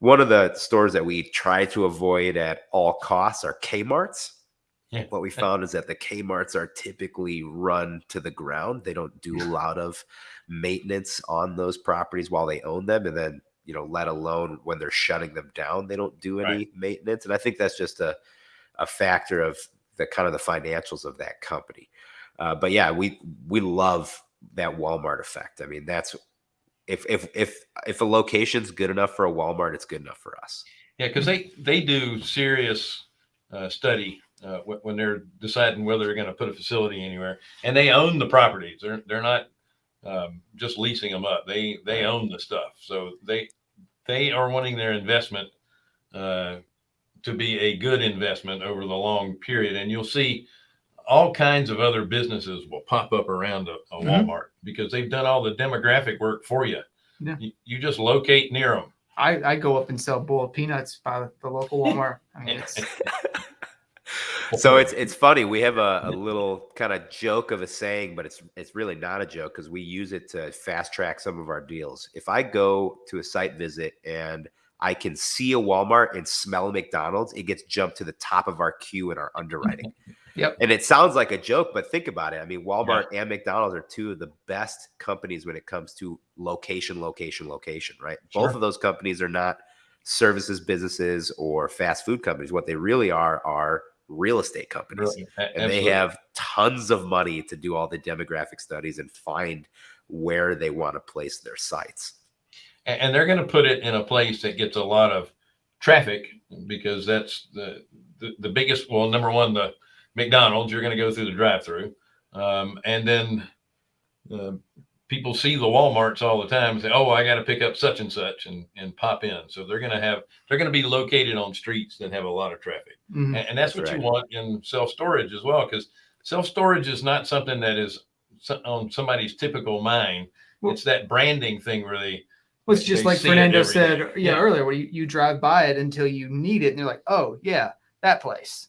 one of the stores that we try to avoid at all costs are Kmart's. Yeah. What we found is that the Kmart's are typically run to the ground. They don't do a lot of maintenance on those properties while they own them, and then you know, let alone when they're shutting them down, they don't do any right. maintenance. And I think that's just a a factor of the kind of the financials of that company. Uh, but yeah, we we love that Walmart effect. I mean, that's if if if if a location's good enough for a Walmart, it's good enough for us. Yeah, because they they do serious uh, study uh, when they're deciding whether they're going to put a facility anywhere, and they own the properties. They're they're not um, just leasing them up. They they own the stuff, so they they are wanting their investment uh, to be a good investment over the long period. And you'll see all kinds of other businesses will pop up around a, a mm-hmm. Walmart because they've done all the demographic work for you. Yeah. You, you just locate near them. I, I go up and sell boiled peanuts by the local Walmart. I mean, it's so it's it's funny. We have a, a little kind of joke of a saying, but it's it's really not a joke because we use it to fast track some of our deals. If I go to a site visit and I can see a Walmart and smell a McDonald's, it gets jumped to the top of our queue in our underwriting. yep. And it sounds like a joke, but think about it. I mean, Walmart yeah. and McDonald's are two of the best companies when it comes to location, location, location, right? Sure. Both of those companies are not services businesses or fast food companies. What they really are are real estate companies. Really? And they have tons of money to do all the demographic studies and find where they want to place their sites. And they're going to put it in a place that gets a lot of traffic because that's the, the, the biggest, well, number one, the McDonald's, you're going to go through the drive through. Um, and then uh, people see the Walmarts all the time and say, "Oh, I got to pick up such and such," and and pop in. So they're going to have they're going to be located on streets that have a lot of traffic, mm-hmm. and, and, that's, that's what right. you want in self storage as well, because self storage is not something that is on somebody's typical mind. Well, it's that branding thing where they. Well, it's just like Fernando said, yeah, yeah, earlier, where you, you drive by it until you need it, and you're like, "Oh, yeah, that place."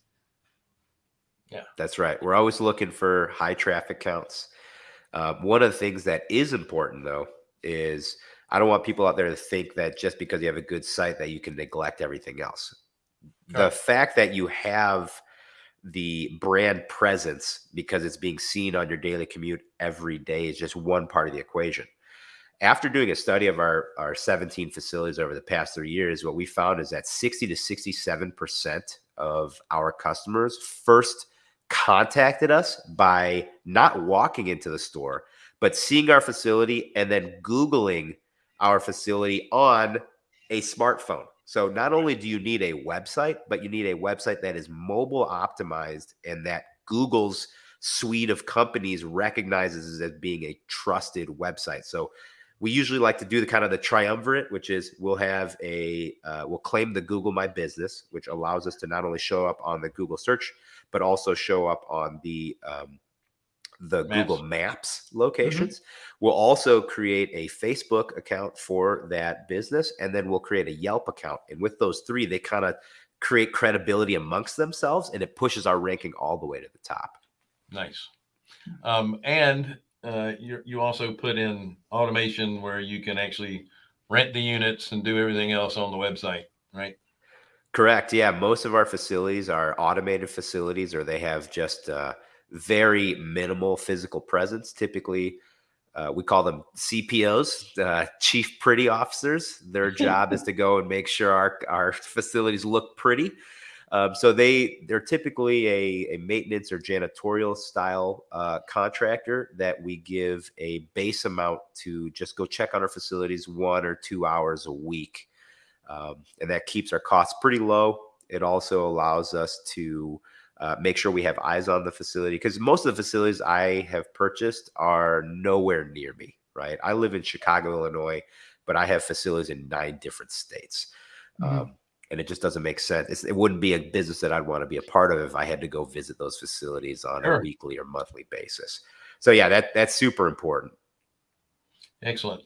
Yeah, that's right. We're always looking for high traffic counts uh, one of the things that is important though is I don't want people out there to think that just because you have a good site that you can neglect everything else. The fact that you have the brand presence because it's being seen on your daily commute every day is just one part of the equation. After doing a study of our, our 17 facilities over the past three years, what we found is that 60 to 67% of our customers first contacted us by not walking into the store, but seeing our facility and then Googling our facility on a smartphone. So not only do you need a website, but you need a website that is mobile optimized and that Google's suite of companies recognizes as being a trusted website. So we usually like to do the kind of the triumvirate, which is we'll have a uh, we'll claim the Google My Business, which allows us to not only show up on the Google search but also show up on the um, the Maps. Google Maps locations. Mm-hmm. We'll also create a Facebook account for that business, and then we'll create a Yelp account. And with those three, they kind of create credibility amongst themselves, and it pushes our ranking all the way to the top. Nice. Um, and uh, you, you also put in automation where you can actually rent the units and do everything else on the website, right? Correct. Yeah, most of our facilities are automated facilities, or they have just uh, very minimal physical presence. Typically, uh, we call them CPOs, uh, Chief Pretty Officers. Their job is to go and make sure our our facilities look pretty. Um, so they they're typically a, a maintenance or janitorial style uh, contractor that we give a base amount to just go check on our facilities one or two hours a week um, and that keeps our costs pretty low. It also allows us to uh, make sure we have eyes on the facility because most of the facilities I have purchased are nowhere near me, right? I live in Chicago, Illinois, but I have facilities in nine different states. Mm-hmm. Um, and it just doesn't make sense. It's, it wouldn't be a business that I'd want to be a part of if I had to go visit those facilities on sure. a weekly or monthly basis. So yeah, that that's super important. Excellent.